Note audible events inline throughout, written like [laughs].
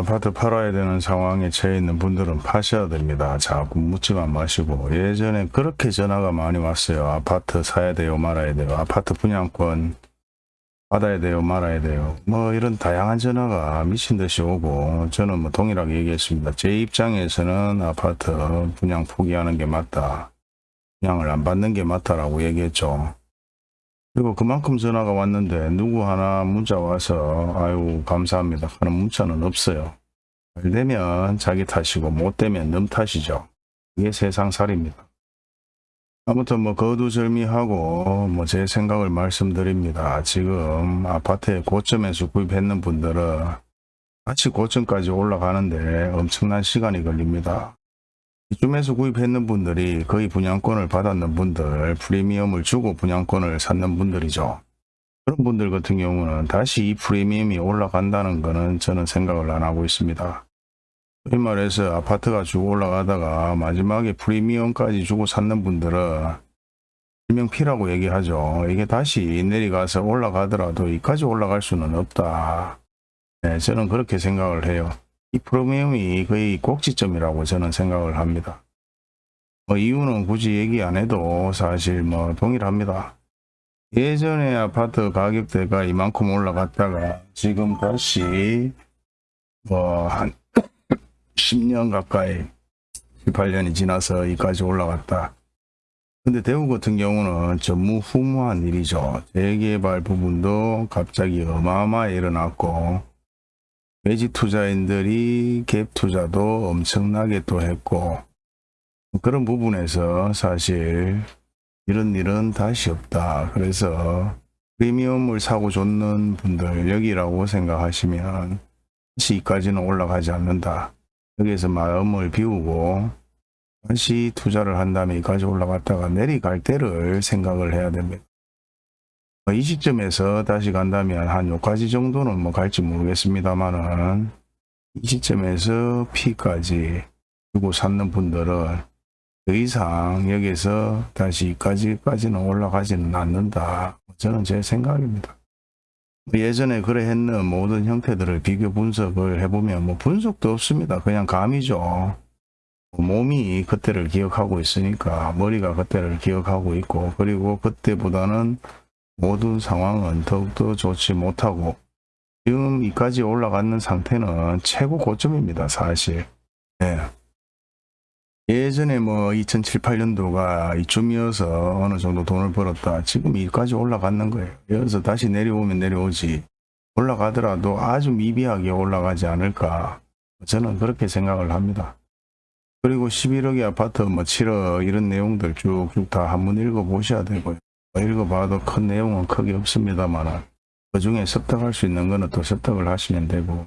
아파트 팔아야 되는 상황에 처해 있는 분들은 파셔야 됩니다. 자꾸 묻지만 마시고 예전에 그렇게 전화가 많이 왔어요. 아파트 사야 돼요 말아야 돼요. 아파트 분양권 받아야 돼요 말아야 돼요. 뭐 이런 다양한 전화가 미친 듯이 오고 저는 뭐 동일하게 얘기했습니다. 제 입장에서는 아파트 분양 포기하는 게 맞다. 분양을 안 받는 게 맞다라고 얘기했죠. 그리고 그만큼 전화가 왔는데 누구 하나 문자 와서 아유 감사합니다 하는 문자는 없어요. 잘 되면 자기 탓이고 못 되면 남 탓이죠. 이게 세상살입니다. 아무튼 뭐 거두절미하고 뭐 제 생각을 말씀드립니다. 지금 아파트에 고점에서 구입했는 분들은 다시 고점까지 올라가는데 엄청난 시간이 걸립니다. 이쯤에서 구입했는 분들이 거의 분양권을 받았는 분들, 프리미엄을 주고 분양권을 샀는 분들이죠. 그런 분들 같은 경우는 다시 이 프리미엄이 올라간다는 거는 저는 생각을 안 하고 있습니다. 이 말해서 아파트가 쭉 올라가다가 마지막에 프리미엄까지 주고 샀는 분들은 일명 피라고 얘기하죠. 이게 다시 내려가서 올라가더라도 이까지 올라갈 수는 없다. 네, 저는 그렇게 생각을 해요. 이 프리미엄이 거의 꼭지점이라고 저는 생각을 합니다. 뭐 이유는 굳이 얘기 안 해도 사실 뭐 동일합니다. 예전에 아파트 가격대가 이만큼 올라갔다가 지금 다시 뭐 한 [laughs] 10년 가까이 7, 8년이 지나서 이까지 올라갔다. 근데 대구 같은 경우는 전무후무한 일이죠. 재개발 부분도 갑자기 어마어마하게 일어났고 외지 투자인들이 갭 투자도 엄청나게 또 했고 그런 부분에서 사실 이런 일은 다시 없다. 그래서 프리미엄을 사고 줬는 분들 여기라고 생각하시면 다시 이까지는 올라가지 않는다. 여기에서 마음을 비우고 다시 투자를 한 다음에 이까지 올라갔다가 내려갈 때를 생각을 해야 됩니다. 뭐이 시점에서 다시 간다면 한 요까지 정도는 뭐 갈지 모르겠습니다만은 이 시점에서 P까지 주고 샀는 분들은 더 이상 여기서 다시 이까지까지는 올라가지는 않는다. 저는 제 생각입니다. 예전에 그래 했는 모든 형태들을 비교 분석을 해보면 뭐 분석도 없습니다. 그냥 감이죠. 몸이 그때를 기억하고 있으니까 머리가 그때를 기억하고 있고 그리고 그때보다는 모든 상황은 더욱더 좋지 못하고 지금 이까지 올라가는 상태는 최고 고점입니다. 사실. 네. 예전에 뭐 2007, 8년도가 이쯤이어서 어느 정도 돈을 벌었다. 지금 이까지 올라가는 거예요. 여기서 다시 내려오면 내려오지. 올라가더라도 아주 미비하게 올라가지 않을까. 저는 그렇게 생각을 합니다. 그리고 11억의 아파트 뭐 7억 이런 내용들 쭉쭉 다 한번 읽어보셔야 되고요. 뭐 읽어봐도 큰 내용은 크게 없습니다만 그 중에 습득할 수 있는 거는 또 습득을 하시면 되고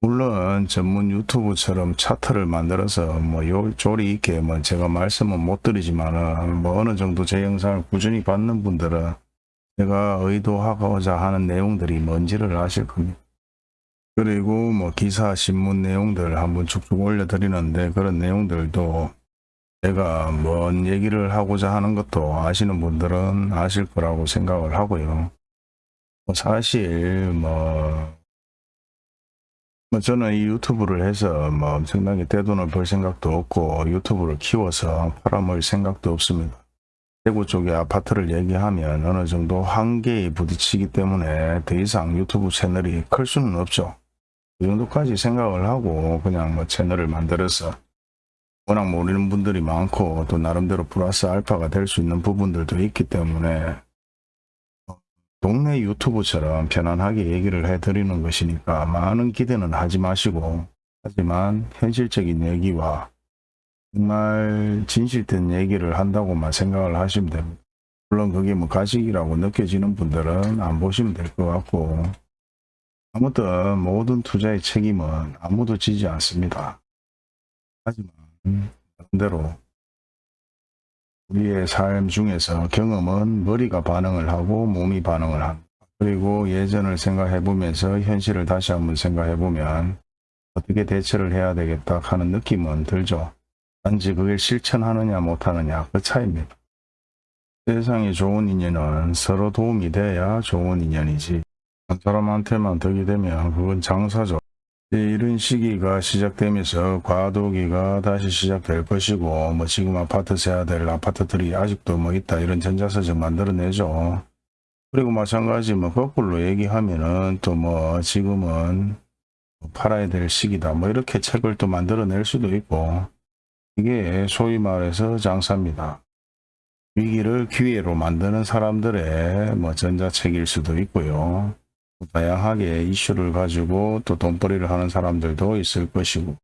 물론 전문 유튜브처럼 차트를 만들어서 뭐 요 조리 있게 뭐 제가 말씀은 못 드리지만은 뭐 어느 정도 제 영상을 꾸준히 받는 분들은 제가 의도하고자 하는 내용들이 뭔지를 아실 겁니다. 그리고 뭐 기사 신문 내용들 한번 쭉쭉 올려드리는데 그런 내용들도 제가 뭔 얘기를 하고자 하는 것도 아시는 분들은 아실 거라고 생각을 하고요. 뭐 사실 뭐, 뭐 저는 이 유튜브를 해서 뭐 엄청나게 대돈을 벌 생각도 없고 유튜브를 키워서 팔아먹을 생각도 없습니다. 대구 쪽에 아파트를 얘기하면 어느 정도 한계에 부딪히기 때문에 더 이상 유튜브 채널이 클 수는 없죠. 그 정도까지 생각을 하고 그냥 뭐 채널을 만들어서 워낙 모르는 분들이 많고 또 나름대로 플러스 알파가 될 수 있는 부분들도 있기 때문에 동네 유튜브처럼 편안하게 얘기를 해드리는 것이니까 많은 기대는 하지 마시고 하지만 현실적인 얘기와 정말 진실된 얘기를 한다고만 생각을 하시면 됩니다. 물론 그게 뭐 가식이라고 느껴지는 분들은 안 보시면 될 것 같고 아무튼 모든 투자의 책임은 아무도 지지 않습니다. 하지만 반대로 우리의 삶 중에서 경험은 머리가 반응을 하고 몸이 반응을 합니다. 그리고 예전을 생각해 보면서 현실을 다시 한번 생각해 보면 어떻게 대처를 해야 되겠다 하는 느낌은 들죠. 단지 그걸 실천하느냐 못하느냐 그 차이입니다. 세상에 좋은 인연은 서로 도움이 돼야 좋은 인연이지 한 사람한테만 덕이 되면 그건 장사죠. 이제 이런 시기가 시작되면서 과도기가 다시 시작될 것이고 뭐 지금 아파트 세야 될 아파트들이 아직도 뭐 있다 이런 전자서적 만들어내죠. 그리고 마찬가지 뭐 거꾸로 얘기하면은 또 뭐 지금은 팔아야 될 시기다 뭐 이렇게 책을 또 만들어낼 수도 있고 이게 소위 말해서 장사입니다. 위기를 기회로 만드는 사람들의 뭐 전자책일 수도 있고요. 다양하게 이슈를 가지고 또 돈벌이를 하는 사람들도 있을 것이고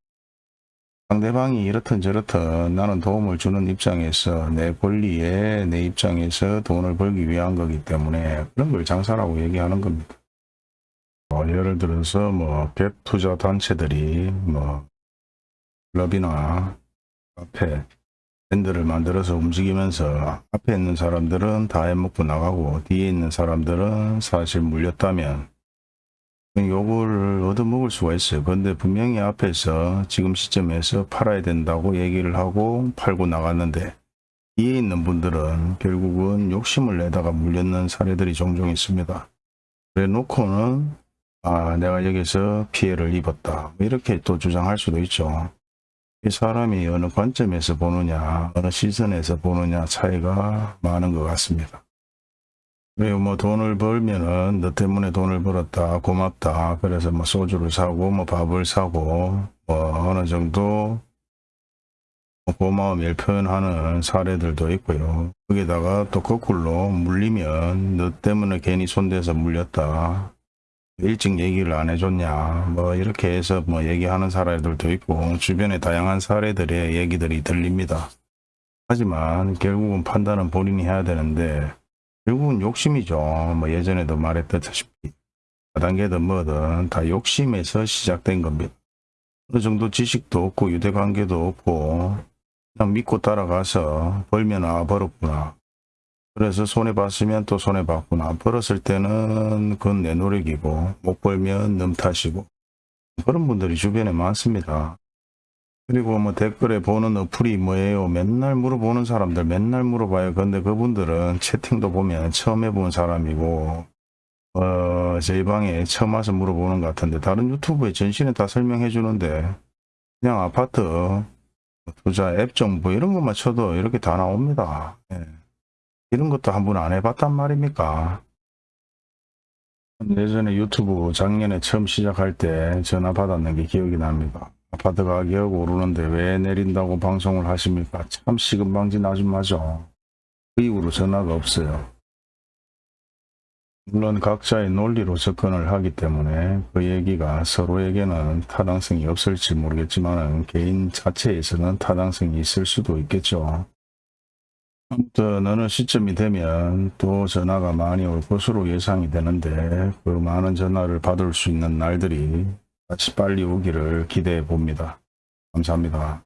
상대방이 이렇든 저렇든 나는 도움을 주는 입장에서 내 권리에 내 입장에서 돈을 벌기 위한 거기 때문에 그런 걸 장사라고 얘기하는 겁니다. 뭐 예를 들어서 뭐 갭 투자 단체들이 뭐 클럽이나 카페 밴드를 만들어서 움직이면서 앞에 있는 사람들은 다 해먹고 나가고 뒤에 있는 사람들은 사실 물렸다면 요거를 얻어먹을 수가 있어요. 근데 분명히 앞에서 지금 시점에서 팔아야 된다고 얘기를 하고 팔고 나갔는데 뒤에 있는 분들은 결국은 욕심을 내다가 물렸는 사례들이 종종 있습니다. 그래 놓고는 아 내가 여기서 피해를 입었다 이렇게 또 주장할 수도 있죠. 이 사람이 어느 관점에서 보느냐 어느 시선에서 보느냐 차이가 많은 것 같습니다. 그리고 뭐 돈을 벌면은 너 때문에 돈을 벌었다 고맙다 그래서 뭐 소주를 사고 뭐 밥을 사고 뭐 어느 정도 뭐 고마움을 표현하는 사례들도 있고요. 거기다가 또 거꾸로 물리면 너 때문에 괜히 손대서 물렸다. 일찍 얘기를 안 해줬냐 뭐 이렇게 해서 뭐 얘기하는 사례들도 있고 주변에 다양한 사례들의 얘기들이 들립니다. 하지만 결국은 판단은 본인이 해야 되는데 결국은 욕심이죠. 뭐 예전에도 말했다시피 4단계든 뭐든 다 욕심에서 시작된 겁니다. 어느 정도 지식도 없고 유대관계도 없고 그냥 믿고 따라가서 벌면 아 벌었구나. 그래서 손해 봤으면 또 손해 봤구나. 벌었을 때는 그건 내 노력이고 못 벌면 넘 탓이고 그런 분들이 주변에 많습니다. 그리고 뭐 댓글에 보는 어플이 뭐예요? 맨날 물어보는 사람들 맨날 물어봐요. 근데 그분들은 채팅도 보면 처음 해본 사람이고 어, 저희 방에 처음 와서 물어보는 것 같은데 다른 유튜브에 전신에 다 설명해 주는데 그냥 아파트 투자 앱 정보 이런 것만 쳐도 이렇게 다 나옵니다. 예. 이런 것도 한번 안 해봤단 말입니까? 예전에 유튜브 작년에 처음 시작할 때 전화 받았는 게 기억이 납니다. 아파트 가격 오르는데 왜 내린다고 방송을 하십니까? 참 시금방진 아줌마죠. 그 이후로 전화가 없어요. 물론 각자의 논리로 접근을 하기 때문에 그 얘기가 서로에게는 타당성이 없을지 모르겠지만 개인 자체에서는 타당성이 있을 수도 있겠죠. 아무튼 어느 시점이 되면 또 전화가 많이 올 것으로 예상이 되는데 그 많은 전화를 받을 수 있는 날들이 같이 빨리 오기를 기대해 봅니다. 감사합니다.